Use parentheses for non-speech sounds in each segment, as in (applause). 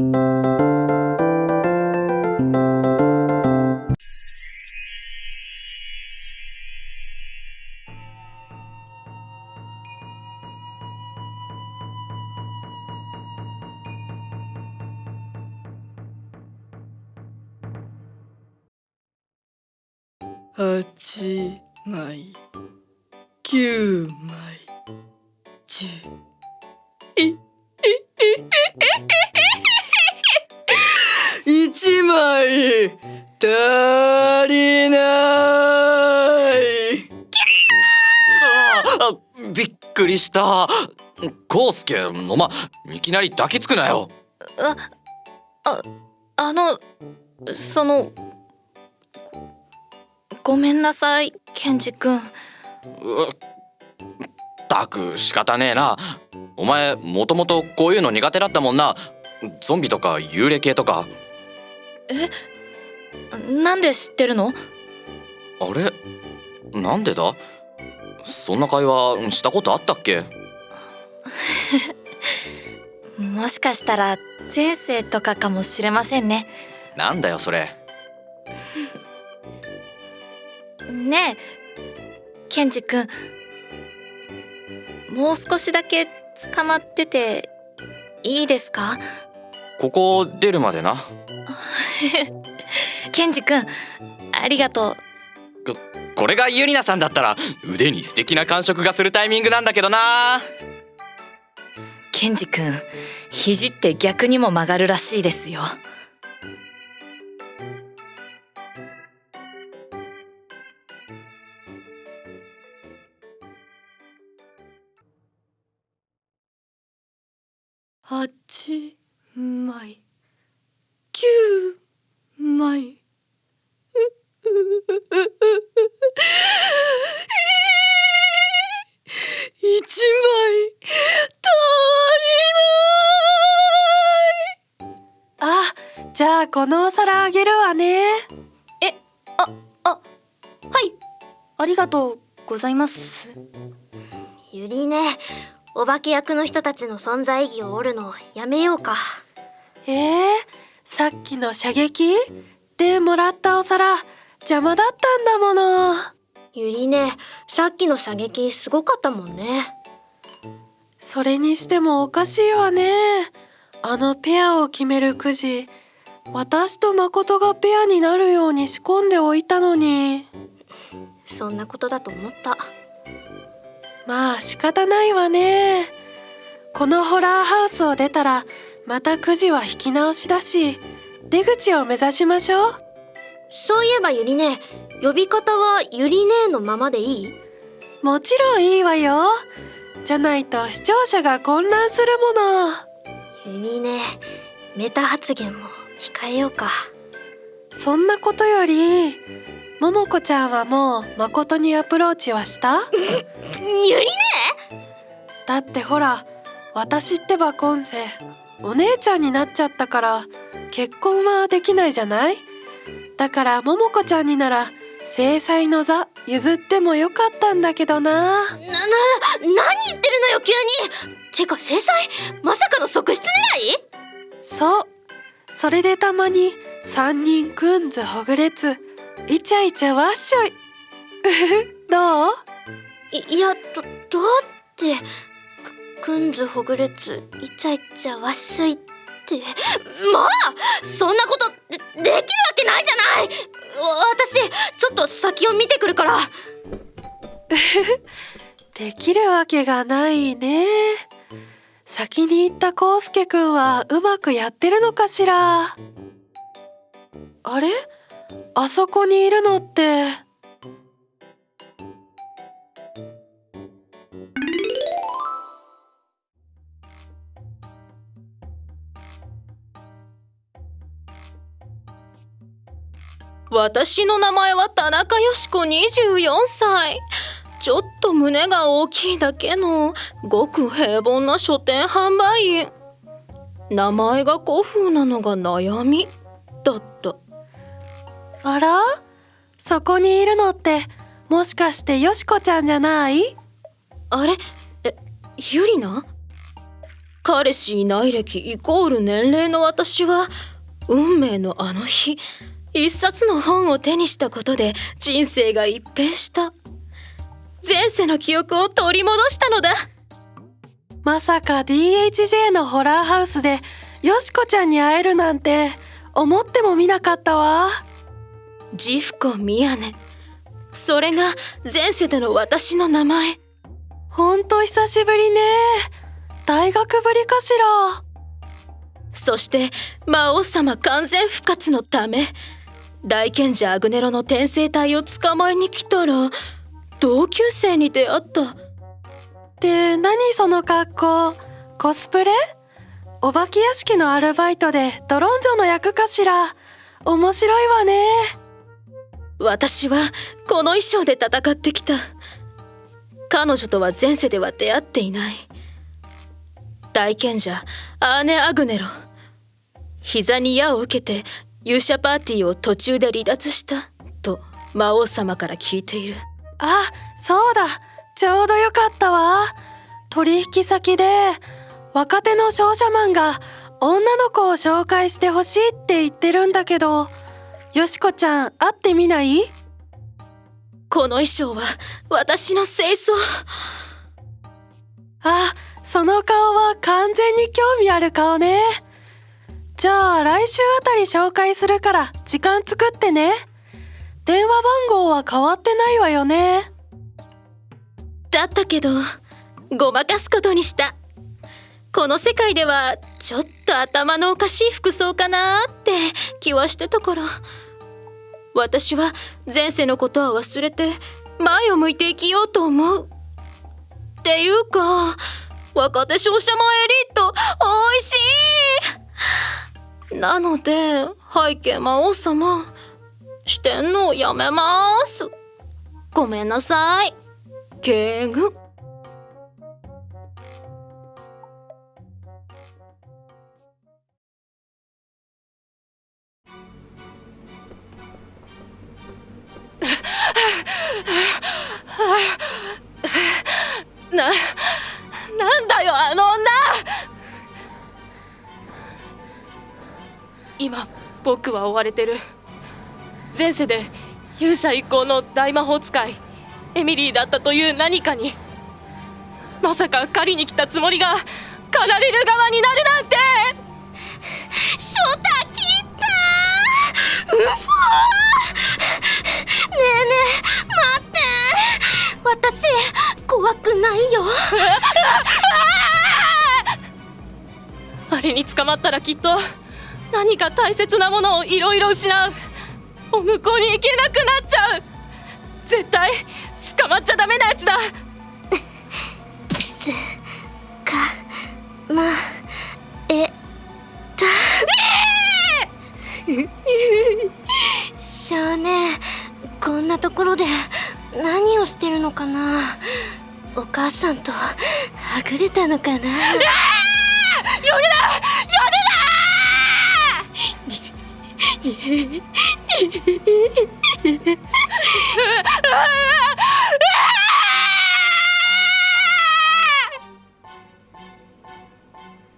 Música 足りない。あびっくりした。コウスケおまいきなり抱きつくなよ。あああのそのごごめんなさいケンジ君。うったく仕方ねえな。お前もともとこういうの苦手だったもんな。ゾンビとか幽霊系とかなんで知ってるの？あれ？なんでだ？そんな会話したことあったっけ？(laughs) もしかしたら前世とかかもしれませんね。なんだよそれ。(laughs) ねえケンジ君。もう少しだけ捕まってていいですか？ここ出るまでな (laughs) ケンジ君ありがとう。これがユリナさんだったら腕に素敵な感触がするタイミングなんだけどな。ケンジ君肘って逆にも曲がるらしいですよ。八枚九枚一枚足りない。あ、じゃあこのお皿あげるわね。はい。ありがとうございます。ゆりねお化け役の人たちの存在意義を折るのやめようか。えー、さっきの射撃？でもらったお皿邪魔だったんだもの。ゆりねさっきの射撃すごかったもんねそれにしてもおかしいわね。あのペアを決めるくじ、私と誠がペアになるように仕込んでおいたのに。そんなことだと思ったまあ仕方ないわね。このホラーハウスを出たらまたくじは引き直しだし、出口を目指しましょう。そういえばゆりね呼び方はゆりねのままでいい？もちろんいいわよ。じゃないと視聴者が混乱するもの。ゆりねメタ発言も控えようか。そんなことより、ももこちゃんはもう誠にアプローチはした？(laughs) ゆりね？だってほら、私ってば今世、お姉ちゃんになっちゃったから、結婚はできないじゃない？だからももこちゃんになら、正妻の座譲ってもよかったんだけどな。な、な、何言ってるのよ急にてか制裁まさかの側室狙い？そう。それでたまに三人くんずほぐれつ、イチャイチャわっしょい。(laughs) どう？いいやどどうってくくんずほぐれつイチャイチャわっしょいってまあそんなことできるわけないじゃない私ちょっと先を見てくるから (laughs) できるわけがないね。先に行ったコウスケくんはうまくやってるのかしらあれ？あそこにいるのって。私の名前は田中よし子24歳。ちょっと胸が大きいだけのごく平凡な書店販売員。名前が古風なのが悩み。だった。あら？そこにいるのってもしかしてよしこちゃんじゃない？あれ？えゆりな？彼氏いない歴イコール年齢の私は運命のあの日一冊の本を手にしたことで人生が一変した。前世の記憶を取り戻したのだ。まさか DHJ のホラーハウスでよしこちゃんに会えるなんて思ってもみなかったわ。ジフコミヤネ。それが前世での私の名前。ほんと久しぶりね。大学ぶりかしら。そして魔王様完全復活のため大賢者アグネロの転生体を捕まえに来たら同級生に出会った。って何その格好？コスプレ？お化け屋敷のアルバイトでドロンジョの役かしら？面白いわね。私はこの衣装で戦ってきた。彼女とは前世では出会っていない。大賢者アーネ・アグネロ。膝に矢を受けて勇者パーティーを途中で離脱したと魔王様から聞いている。あそうだ。ちょうどよかったわ。取引先で若手の商社マンが女の子を紹介してほしいって言ってるんだけど。よしこちゃん会ってみない？この衣装は私の清掃。あその顔は完全に興味ある顔ねじゃあ来週あたり紹介するから時間作ってね。電話番号は変わってないわよね。だったけどごまかすことにした。この世界ではちょっと頭のおかしい服装かなって気はしてたから私は前世のことは忘れて前を向いて生きようと思う。っていうか若手商社マエリート美味しい。なので背景魔王様してんのやめます。ごめんなさい。敬具 (laughs) ななんだよあの。今僕は追われてる。前世で勇者一行の大魔法使いエミリーだったという何かにまさか狩りに来たつもりが狩られる側になるなんて。ショタ切った。うふねえねえ待って。私怖くないよ。(laughs) あれに捕まったらきっと何か大切なものをいろいろ失う。お向こうに行けなくなっちゃう。絶対捕まっちゃダメなやつだ。つかまえた。少年こんなところで何をしてるのかな。お母さんとはぐれたのかな。夜だ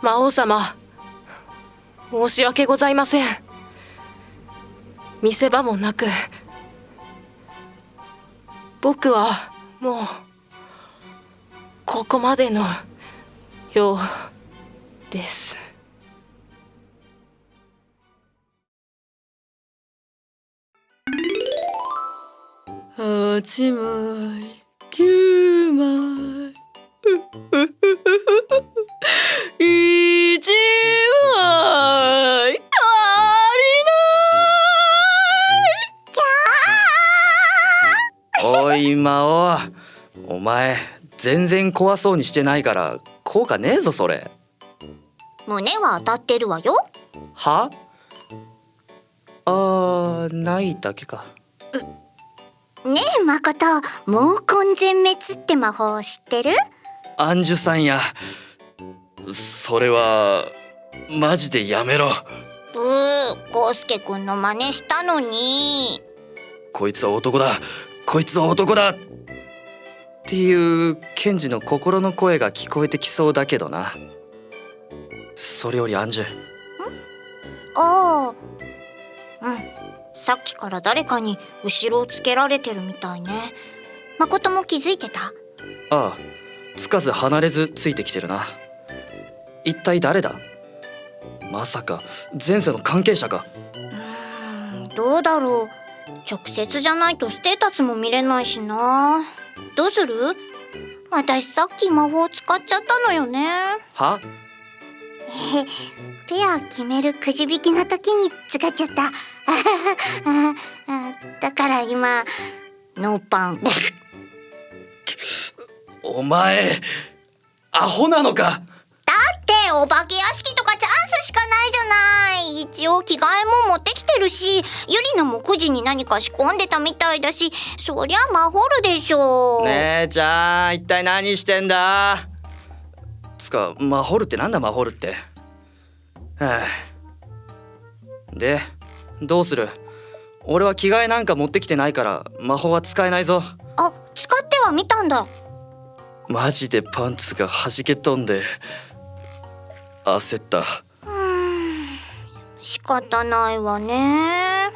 魔王様申し訳ございません。見せ場もなく僕はもうここまでのようです。八枚九枚一枚足りおい魔王お前全然怖そうにしてないから効果ねえぞそれ胸は当たってるわよ。はあーないだけかねえ誠。毛根全滅って魔法知ってる？アンジュさんや。それはマジでやめろ。ブーコウスケくんの真似したのに。こいつは男だ。こいつは男だ。っていうケンジの心の声が聞こえてきそうだけどな。それよりアンジュ。ああ。うんさっきから誰かに後ろをつけられてるみたいね。誠も気づいてた？ああつかず離れずついてきてるな。一体誰だ？まさか前世の関係者か。どうだろう。直接じゃないとステータスも見れないしな。どうする？私さっき魔法使っちゃったのよね。は？(laughs) ペア決めるくじ引きの時に使っちゃった。(laughs) だから今ノーパン。お前アホなのか？だってお化け屋敷とかチャンスしかないじゃない。一応着替えも持ってきてるしゆりなも9時に何か仕込んでたみたいだしそりゃマホるでしょ姉ちゃん一体何してんだ？つかマホルってなんだマホルって？は (sighs) あでどうする？俺は着替えなんか持ってきてないから魔法は使えないぞ。あ使ってはみたんだ。マジでパンツが弾け飛んで焦った。仕方ないわね。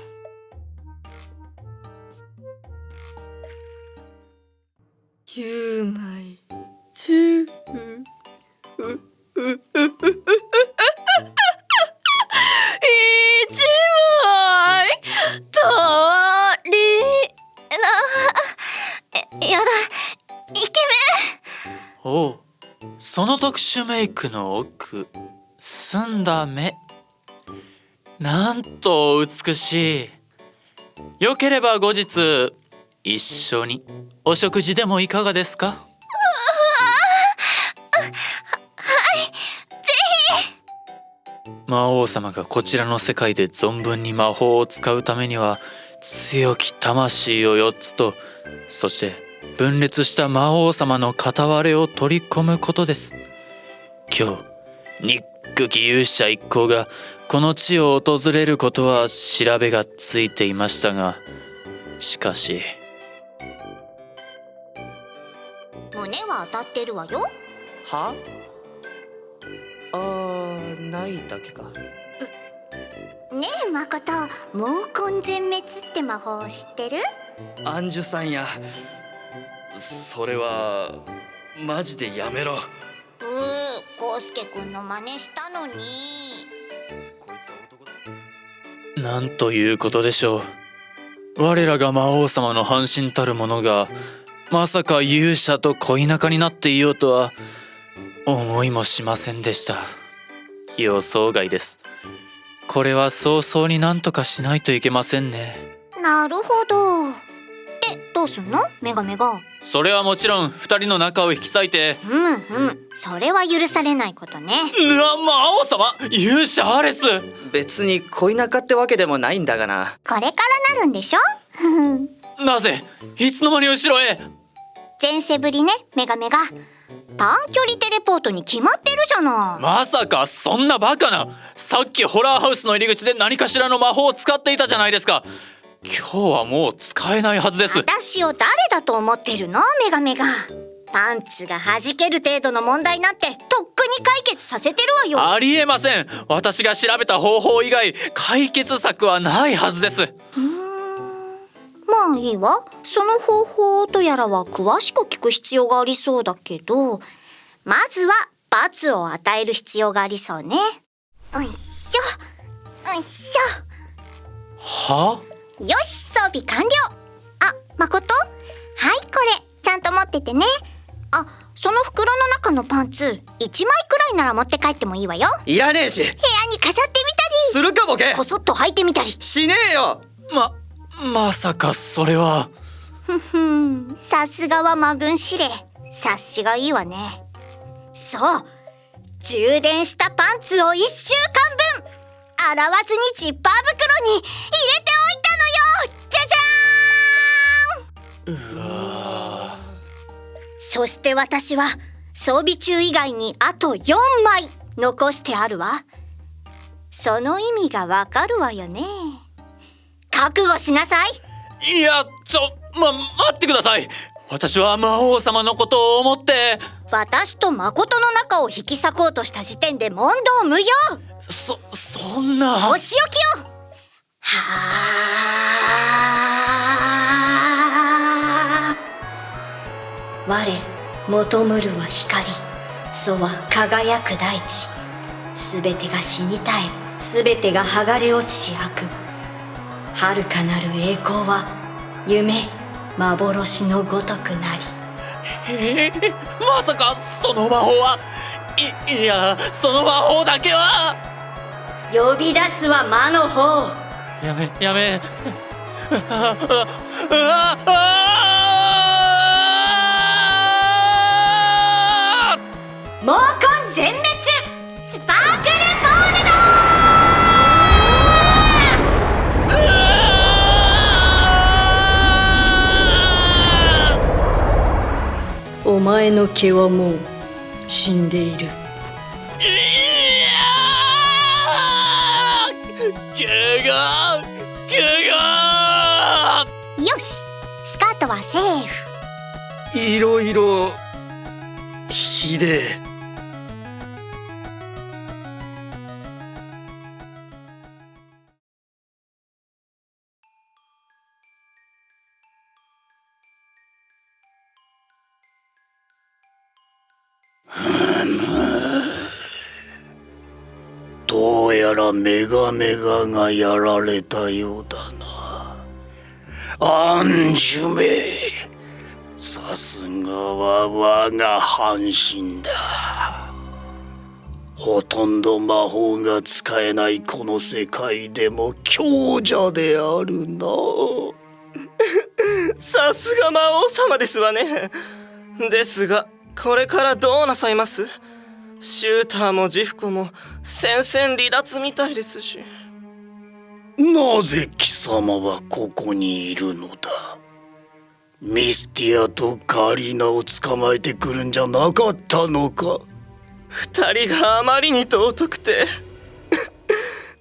9枚10一おう。その特殊メイクの奥澄んだ目。なんと美しい。よければ後日一緒にお食事でもいかがですか？魔王様がこちらの世界で存分に魔法を使うためには強き魂を4つとそして分裂した魔王様の片割れを取り込むことです。今日憎き勇者一行がこの地を訪れることは調べがついていましたがしかし。胸は当たってるわよ。は？あーないだけか。ねえ誠毛根全滅って魔法知ってる？アンジュさんやそれはマジでやめろ。うーコウスケくんの真似したのに。こいつは男だ。なんということでしょう。我らが魔王様の半身たる者がまさか勇者と恋仲になっていようとは思いもしませんでした。予想外です。これは早々になんとかしないといけませんね。なるほど。でどうすんの？メガメガ。それはもちろん二人の仲を引き裂いて。ふむふむ。それは許されないことね。うわ魔王様。勇者アレス。別に恋仲ってわけでもないんだがな。これからなるんでしょ？(laughs) なぜいつの間に後ろへ？前世ぶりねメガメガ。短距離テレポートに決まってるじゃない。まさかそんなバカな。さっきホラーハウスの入り口で何かしらの魔法を使っていたじゃないですか今日はもう使えないはずです。私を誰だと思ってるの？メガメガパンツが弾ける程度の問題なんてとっくに解決させてるわよ。ありえません。私が調べた方法以外解決策はないはずです。まあいいわ。その方法とやらは詳しく聞く必要がありそうだけどまずは罰を与える必要がありそうね。うんしょ。うんしは？ょよし装備完了。あ誠？はいこれ。ちゃんと持っててね。あその袋の中のパンツ1枚くらいなら持って帰ってもいいわよ。いらねえし。部屋に飾ってするかボケ。みたりこそっと履いてみたり。しねえよ。ままさかそれは。ふんさすがは魔軍司令。察しがいいわね。そう。充電したパンツを1週間分。洗わずにジッパー袋にそして私は装備中以外にあと4枚残してあるわ。その意味がわかるわよね。覚悟しなさい。いやちょま待ってください。私は魔王様のことを思って。私と誠の仲を引き裂こうとした時点で問答無用。そそんな。お仕置きよはあ我求むるは光。そは輝く大地。すべてが死に絶えすべてが剥がれ落ちし悪。魔遥かなる栄光は夢幻のごとくなり。え (laughs) ーまさかその魔法はいいやその魔法だけは。呼び出すは魔の方。やめやめ。ああああ全滅スパークルボールドお前の毛はもう死んでいる。怪我怪我。よし。スカートはセーフ。いろいろひでえどうやらメガメガがやられたようだな。アンジュメさすがは我が半身だ。ほとんど魔法が使えないこの世界でも強者であるな。さすが魔王様ですわねですがこれからどうなさいます？シューターもジフコも戦線離脱みたいですし。なぜ貴様はここにいるのだ？ミスティアとカリーナを捕まえてくるんじゃなかったのか？二人があまりに尊くて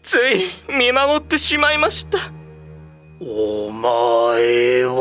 つい見守ってしまいました。お前は